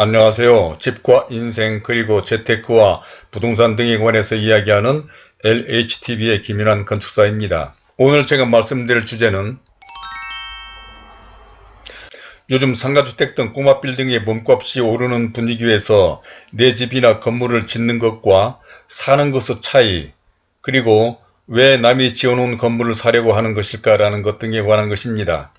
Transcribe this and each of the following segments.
안녕하세요. 집과 인생 그리고 재테크와 부동산 등에 관해서 이야기하는 LHTV의 김인환 건축사입니다. 오늘 제가 말씀드릴 주제는 요즘 상가주택 등 꼬마 빌딩의 몸값이 오르는 분위기에서 내 집이나 건물을 짓는 것과 사는 것의 차이 그리고 왜 남이 지어놓은 건물을 사려고 하는 것일까라는 것 등에 관한 것입니다.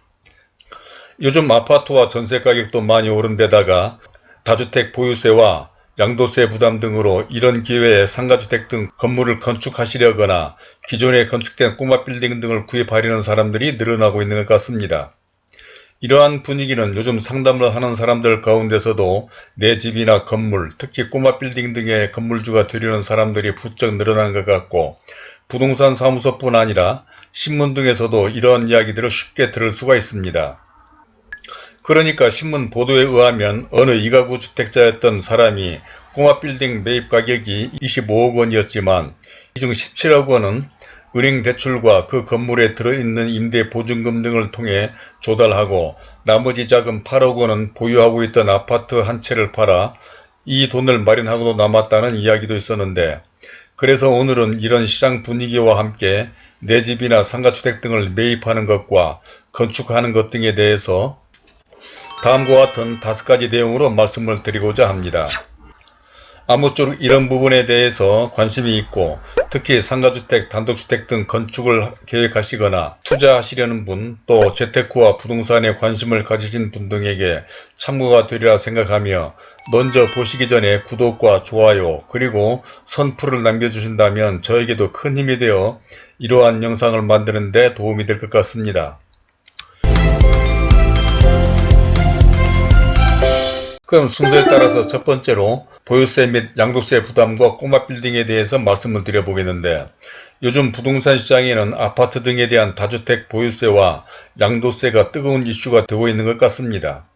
요즘 아파트와 전세 가격도 많이 오른 데다가 다주택 보유세와 양도세 부담 등으로 이런 기회에 상가주택 등 건물을 건축하시려거나 기존에 건축된 꼬마 빌딩 등을 구입하려는 사람들이 늘어나고 있는 것 같습니다. 이러한 분위기는 요즘 상담을 하는 사람들 가운데서도 내 집이나 건물, 특히 꼬마 빌딩 등의 건물주가 되려는 사람들이 부쩍 늘어난 것 같고 부동산 사무소뿐 아니라 신문 등에서도 이러한 이야기들을 쉽게 들을 수가 있습니다. 그러니까 신문 보도에 의하면 어느 이가구 주택자였던 사람이 꼬마 빌딩 매입 가격이 25억 원이었지만 이 중 17억 원은 은행 대출과 그 건물에 들어있는 임대 보증금 등을 통해 조달하고 나머지 자금 8억 원은 보유하고 있던 아파트 한 채를 팔아 이 돈을 마련하고도 남았다는 이야기도 있었는데 그래서 오늘은 이런 시장 분위기와 함께 내 집이나 상가주택 등을 매입하는 것과 건축하는 것 등에 대해서 다음과 같은 다섯 가지 내용으로 말씀을 드리고자 합니다. 아무쪼록 이런 부분에 대해서 관심이 있고 특히 상가주택, 단독주택 등 건축을 계획하시거나 투자하시려는 분, 또 재테크와 부동산에 관심을 가지신 분 등에게 참고가 되리라 생각하며 먼저 보시기 전에 구독과 좋아요 그리고 선풀을 남겨주신다면 저에게도 큰 힘이 되어 이러한 영상을 만드는 데 도움이 될 것 같습니다. 그럼 순서에 따라서 첫 번째로 보유세 및 양도세 부담과 꼬마 빌딩에 대해서 말씀을 드려보겠는데 요즘 부동산 시장에는 아파트 등에 대한 다주택 보유세와 양도세가 뜨거운 이슈가 되고 있는 것 같습니다.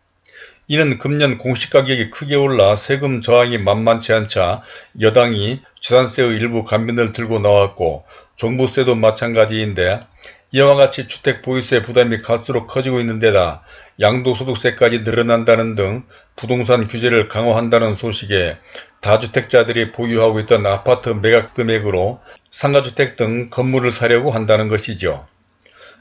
이는 금년 공시가격이 크게 올라 세금 저항이 만만치 않자 여당이 재산세의 일부 감면을 들고 나왔고 종부세도 마찬가지인데 이와 같이 주택 보유세 부담이 갈수록 커지고 있는 데다 양도소득세까지 늘어난다는 등 부동산 규제를 강화한다는 소식에 다주택자들이 보유하고 있던 아파트 매각 금액으로 상가주택 등 건물을 사려고 한다는 것이죠.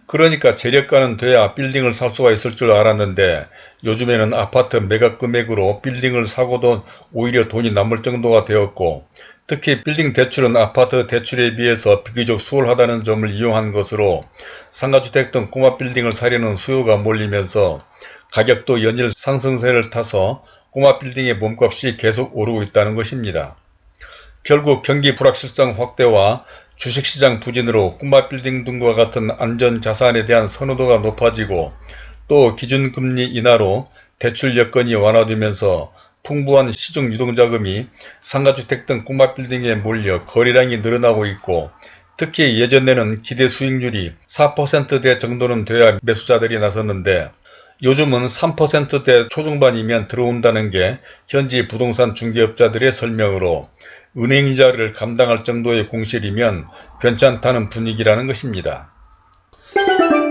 그러니까 재력가는 돼야 빌딩을 살 수가 있을 줄 알았는데 요즘에는 아파트 매각 금액으로 빌딩을 사고도 오히려 돈이 남을 정도가 되었고 특히 빌딩 대출은 아파트 대출에 비해서 비교적 수월하다는 점을 이용한 것으로 상가주택 등 꼬마 빌딩을 사려는 수요가 몰리면서 가격도 연일 상승세를 타서 꼬마 빌딩의 몸값이 계속 오르고 있다는 것입니다. 결국 경기 불확실성 확대와 주식시장 부진으로 꼬마 빌딩 등과 같은 안전자산에 대한 선호도가 높아지고 또 기준금리 인하로 대출 여건이 완화되면서 풍부한 시중 유동자금이 상가주택 등 꼬마 빌딩에 몰려 거래량이 늘어나고 있고 특히 예전에는 기대 수익률이 4%대 정도는 돼야 매수자들이 나섰는데 요즘은 3%대 초중반이면 들어온다는 게 현지 부동산 중개업자들의 설명으로 은행이자를 감당할 정도의 공실이면 괜찮다는 분위기라는 것입니다.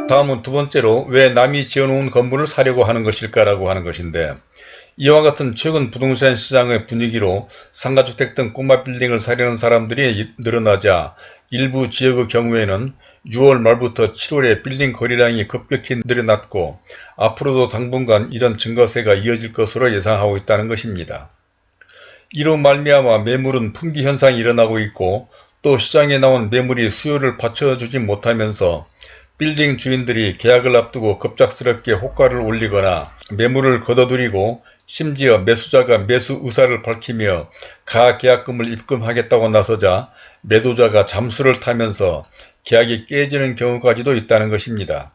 다음은 두 번째로 왜 남이 지어놓은 건물을 사려고 하는 것일까라고 하는 것인데 이와 같은 최근 부동산 시장의 분위기로 상가주택 등 꼬마 빌딩을 사려는 사람들이 늘어나자 일부 지역의 경우에는 6월 말부터 7월에 빌딩 거래량이 급격히 늘어났고 앞으로도 당분간 이런 증가세가 이어질 것으로 예상하고 있다는 것입니다. 이로 말미암아 매물은 품귀 현상이 일어나고 있고 또 시장에 나온 매물이 수요를 받쳐주지 못하면서 빌딩 주인들이 계약을 앞두고 급작스럽게 호가를 올리거나 매물을 걷어들이고 심지어 매수자가 매수 의사를 밝히며 가계약금을 입금하겠다고 나서자 매도자가 잠수를 타면서 계약이 깨지는 경우까지도 있다는 것입니다.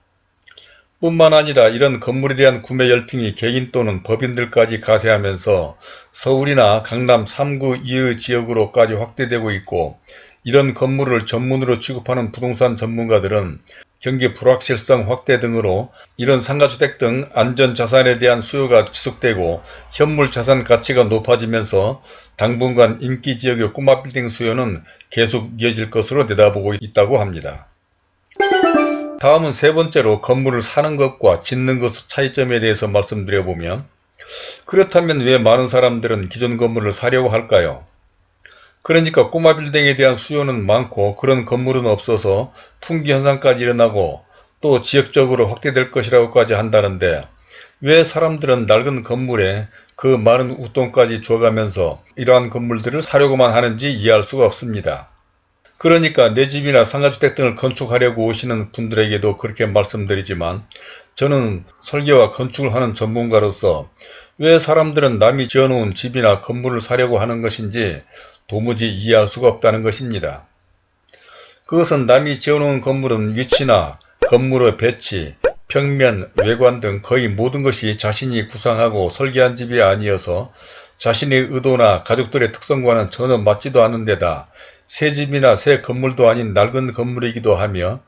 뿐만 아니라 이런 건물에 대한 구매 열풍이 개인 또는 법인들까지 가세하면서 서울이나 강남 3구 이의 지역으로까지 확대되고 있고 이런 건물을 전문으로 취급하는 부동산 전문가들은 경기 불확실성 확대 등으로 이런 상가주택 등 안전자산에 대한 수요가 지속되고 현물자산 가치가 높아지면서 당분간 인기지역의 꼬마 빌딩 수요는 계속 이어질 것으로 내다보고 있다고 합니다. 다음은 세 번째로 건물을 사는 것과 짓는 것의 차이점에 대해서 말씀드려보면 그렇다면 왜 많은 사람들은 기존 건물을 사려고 할까요? 그러니까 꼬마 빌딩에 대한 수요는 많고 그런 건물은 없어서 풍기 현상까지 일어나고 또 지역적으로 확대될 것이라고까지 한다는데 왜 사람들은 낡은 건물에 그 많은 웃돈까지 줘가면서 이러한 건물들을 사려고만 하는지 이해할 수가 없습니다. 그러니까 내 집이나 상가주택 등을 건축하려고 오시는 분들에게도 그렇게 말씀드리지만 저는 설계와 건축을 하는 전문가로서 왜 사람들은 남이 지어놓은 집이나 건물을 사려고 하는 것인지 도무지 이해할 수가 없다는 것입니다. 그것은 남이 지어놓은 건물은 위치나 건물의 배치, 평면, 외관 등 거의 모든 것이 자신이 구상하고 설계한 집이 아니어서 자신의 의도나 가족들의 특성과는 전혀 맞지도 않는 데다 새 집이나 새 건물도 아닌 낡은 건물이기도 하며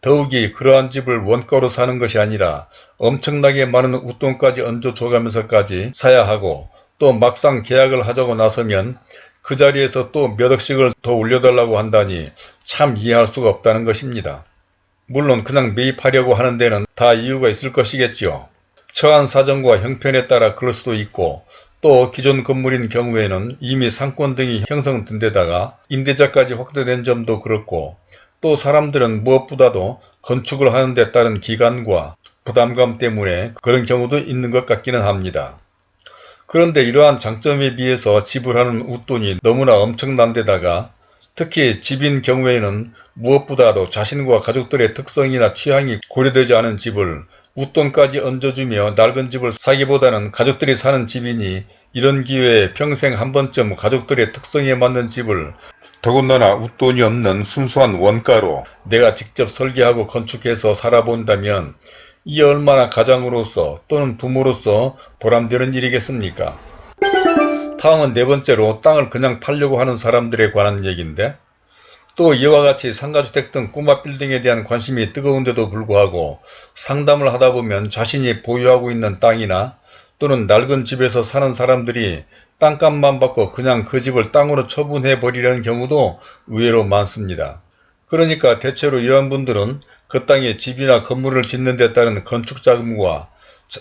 더욱이 그러한 집을 원가로 사는 것이 아니라 엄청나게 많은 웃돈까지 얹어 줘가면서까지 사야 하고 또 막상 계약을 하자고 나서면 그 자리에서 또 몇 억씩을 더 올려달라고 한다니 참 이해할 수가 없다는 것입니다. 물론 그냥 매입하려고 하는 데는 다 이유가 있을 것이겠지요. 처한 사정과 형편에 따라 그럴 수도 있고 또 기존 건물인 경우에는 이미 상권 등이 형성된 데다가 임대차까지 확대된 점도 그렇고 또 사람들은 무엇보다도 건축을 하는 데 따른 기간과 부담감 때문에 그런 경우도 있는 것 같기는 합니다. 그런데 이러한 장점에 비해서 지불하는 웃돈이 너무나 엄청난 데다가 특히 집인 경우에는 무엇보다도 자신과 가족들의 특성이나 취향이 고려되지 않은 집을 웃돈까지 얹어주며 낡은 집을 사기보다는 가족들이 사는 집이니 이런 기회에 평생 한 번쯤 가족들의 특성에 맞는 집을 더군다나 웃돈이 없는 순수한 원가로 내가 직접 설계하고 건축해서 살아본다면 이 얼마나 가장으로서 또는 부모로서 보람되는 일이겠습니까? 다음은 네 번째로 땅을 그냥 팔려고 하는 사람들에 관한 얘기인데 또 이와 같이 상가주택 등 꼬마 빌딩에 대한 관심이 뜨거운데도 불구하고 상담을 하다 보면 자신이 보유하고 있는 땅이나 또는 낡은 집에서 사는 사람들이 땅값만 받고 그냥 그 집을 땅으로 처분해 버리려는 경우도 의외로 많습니다. 그러니까 대체로 이런 분들은 그 땅에 집이나 건물을 짓는 데 따른 건축자금과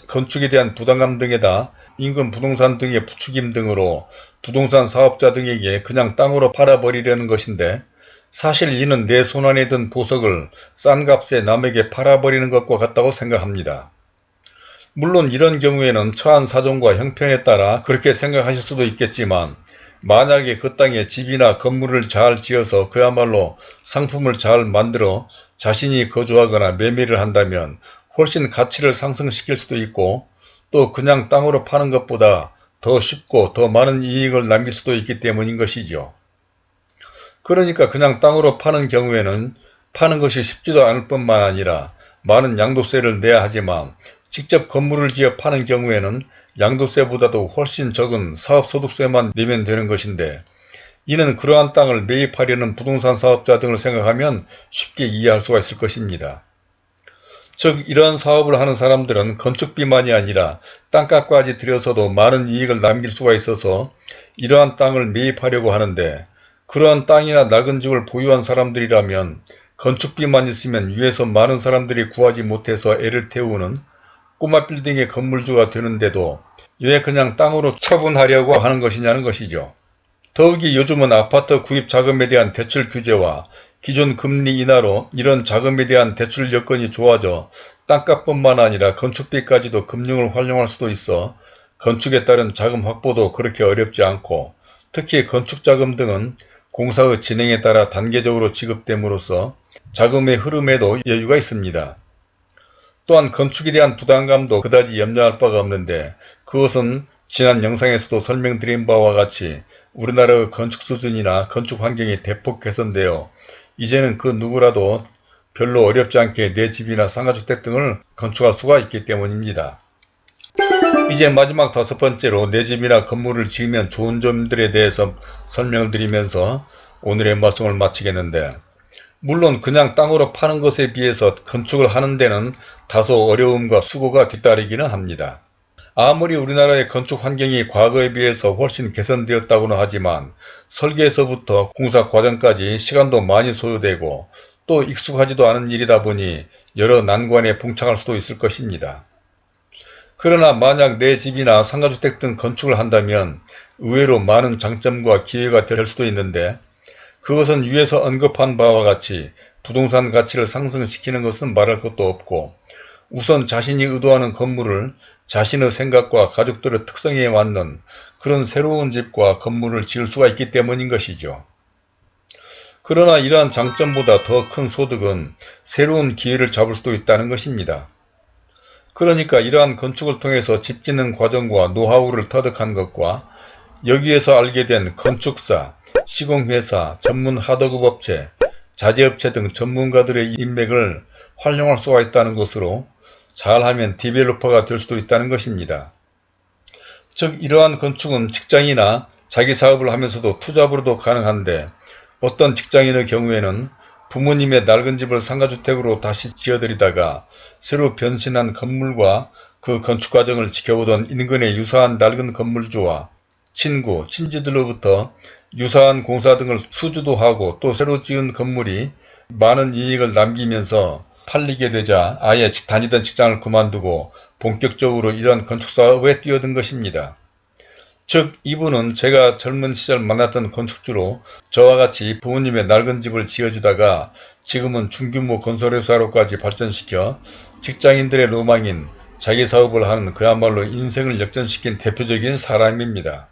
건축에 대한 부담감 등에다 인근 부동산 등의 부추김 등으로 부동산 사업자 등에게 그냥 땅으로 팔아버리려는 것인데 사실 이는 내 손안에 든 보석을 싼 값에 남에게 팔아버리는 것과 같다고 생각합니다. 물론 이런 경우에는 처한 사정과 형편에 따라 그렇게 생각하실 수도 있겠지만 만약에 그 땅에 집이나 건물을 잘 지어서 그야말로 상품을 잘 만들어 자신이 거주하거나 매매를 한다면 훨씬 가치를 상승시킬 수도 있고 또 그냥 땅으로 파는 것보다 더 쉽고 더 많은 이익을 남길 수도 있기 때문인 것이죠. 그러니까 그냥 땅으로 파는 경우에는 파는 것이 쉽지도 않을 뿐만 아니라 많은 양도세를 내야 하지만 직접 건물을 지어 파는 경우에는 양도세보다도 훨씬 적은 사업소득세만 내면 되는 것인데 이는 그러한 땅을 매입하려는 부동산 사업자 등을 생각하면 쉽게 이해할 수가 있을 것입니다. 즉 이러한 사업을 하는 사람들은 건축비만이 아니라 땅값까지 들여서도 많은 이익을 남길 수가 있어서 이러한 땅을 매입하려고 하는데 그러한 땅이나 낡은 집을 보유한 사람들이라면 건축비만 있으면 위에서 많은 사람들이 구하지 못해서 애를 태우는 꼬마 빌딩의 건물주가 되는데도 왜 그냥 땅으로 처분하려고 하는 것이냐는 것이죠. 더욱이 요즘은 아파트 구입 자금에 대한 대출 규제와 기존 금리 인하로 이런 자금에 대한 대출 여건이 좋아져 땅값뿐만 아니라 건축비까지도 금융을 활용할 수도 있어 건축에 따른 자금 확보도 그렇게 어렵지 않고 특히 건축자금 등은 공사의 진행에 따라 단계적으로 지급됨으로써 자금의 흐름에도 여유가 있습니다. 또한 건축에 대한 부담감도 그다지 염려할 바가 없는데 그것은 지난 영상에서도 설명드린 바와 같이 우리나라의 건축 수준이나 건축 환경이 대폭 개선되어 이제는 그 누구라도 별로 어렵지 않게 내 집이나 상가주택 등을 건축할 수가 있기 때문입니다. 이제 마지막 다섯 번째로 내 집이나 건물을 지으면 좋은 점들에 대해서 설명을 드리면서 오늘의 말씀을 마치겠는데 물론 그냥 땅으로 파는 것에 비해서 건축을 하는 데는 다소 어려움과 수고가 뒤따르기는 합니다. 아무리 우리나라의 건축 환경이 과거에 비해서 훨씬 개선되었다고는 하지만 설계에서부터 공사 과정까지 시간도 많이 소요되고 또 익숙하지도 않은 일이다 보니 여러 난관에 봉착할 수도 있을 것입니다. 그러나 만약 내 집이나 상가주택 등 건축을 한다면 의외로 많은 장점과 기회가 될 수도 있는데 그것은 위에서 언급한 바와 같이 부동산 가치를 상승시키는 것은 말할 것도 없고 우선 자신이 의도하는 건물을 자신의 생각과 가족들의 특성에 맞는 그런 새로운 집과 건물을 지을 수가 있기 때문인 것이죠. 그러나 이러한 장점보다 더 큰 소득은 새로운 기회를 잡을 수도 있다는 것입니다. 그러니까 이러한 건축을 통해서 집 짓는 과정과 노하우를 터득한 것과 여기에서 알게 된 건축사, 시공회사, 전문 하도급 업체, 자재업체 등 전문가들의 인맥을 활용할 수가 있다는 것으로 잘하면 developer가 될 수도 있다는 것입니다. 즉 이러한 건축은 직장이나 자기 사업을 하면서도 투잡으로도 가능한데 어떤 직장인의 경우에는 부모님의 낡은 집을 상가주택으로 다시 지어드리다가 새로 변신한 건물과 그 건축 과정을 지켜보던 인근의 유사한 낡은 건물주와 친구, 친지들로부터 유사한 공사 등을 수주도 하고 또 새로 지은 건물이 많은 이익을 남기면서 팔리게 되자 아예 다니던 직장을 그만두고 본격적으로 이러한 건축사업에 뛰어든 것입니다. 즉 이분은 제가 젊은 시절 만났던 건축주로 저와 같이 부모님의 낡은 집을 지어주다가 지금은 중규모 건설회사로까지 발전시켜 직장인들의 로망인 자기 사업을 하는 그야말로 인생을 역전시킨 대표적인 사람입니다.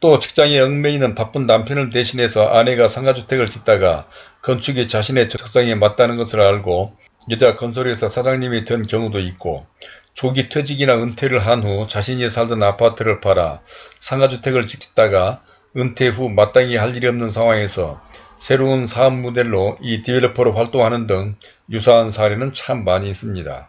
또 직장에 얽매이는 바쁜 남편을 대신해서 아내가 상가주택을 짓다가 건축이 자신의 적성에 맞다는 것을 알고 여자 건설회사 사장님이 된 경우도 있고 조기 퇴직이나 은퇴를 한 후 자신이 살던 아파트를 팔아 상가주택을 짓다가 은퇴 후 마땅히 할 일이 없는 상황에서 새로운 사업 모델로 이 디벨로퍼로 활동하는 등 유사한 사례는 참 많이 있습니다.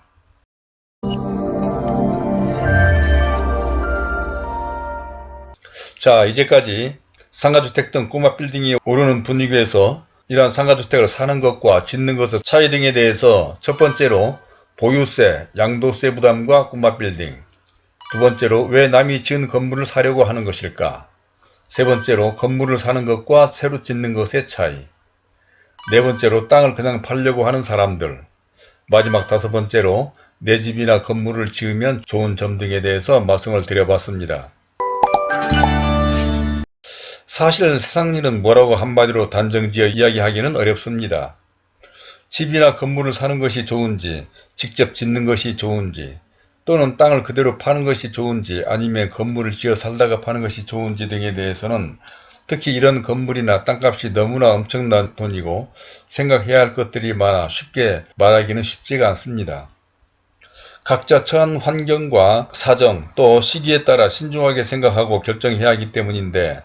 자 이제까지 상가주택 등 꼬마 빌딩이 오르는 분위기에서 이러한 상가주택을 사는 것과 짓는 것의 차이 등에 대해서 첫 번째로 보유세, 양도세 부담과 꼬마 빌딩. 두 번째로 왜 남이 지은 건물을 사려고 하는 것일까? 세 번째로 건물을 사는 것과 새로 짓는 것의 차이. 네 번째로 땅을 그냥 팔려고 하는 사람들. 마지막 다섯 번째로 내 집이나 건물을 지으면 좋은 점 등에 대해서 말씀을 드려봤습니다. 사실 세상 일은 뭐라고 한마디로 단정지어 이야기하기는 어렵습니다. 집이나 건물을 사는 것이 좋은지 직접 짓는 것이 좋은지 또는 땅을 그대로 파는 것이 좋은지 아니면 건물을 지어 살다가 파는 것이 좋은지 등에 대해서는 특히 이런 건물이나 땅값이 너무나 엄청난 돈이고 생각해야 할 것들이 많아 쉽게 말하기는 쉽지가 않습니다. 각자 처한 환경과 사정 또 시기에 따라 신중하게 생각하고 결정해야 하기 때문인데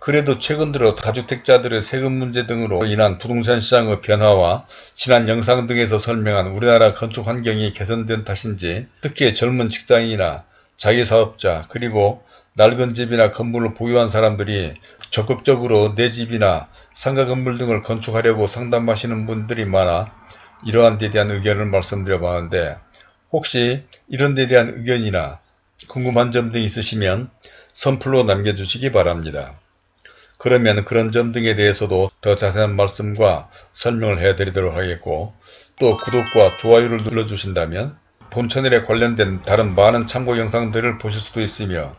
그래도 최근 들어 다주택자들의 세금 문제 등으로 인한 부동산 시장의 변화와 지난 영상 등에서 설명한 우리나라 건축 환경이 개선된 탓인지 특히 젊은 직장인이나 자기사업자 그리고 낡은 집이나 건물을 보유한 사람들이 적극적으로 내 집이나 상가 건물 등을 건축하려고 상담하시는 분들이 많아 이러한 데 대한 의견을 말씀드려 봤는데 혹시 이런 데 대한 의견이나 궁금한 점 등 있으시면 선플로 남겨주시기 바랍니다. 그러면 그런 점 등에 대해서도 더 자세한 말씀과 설명을 해드리도록 하겠고 또 구독과 좋아요를 눌러주신다면 본 채널에 관련된 다른 많은 참고 영상들을 보실 수도 있으며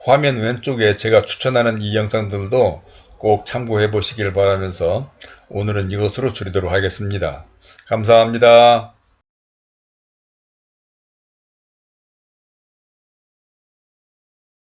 화면 왼쪽에 제가 추천하는 이 영상들도 꼭 참고해 보시길 바라면서 오늘은 이것으로 줄이도록 하겠습니다. 감사합니다.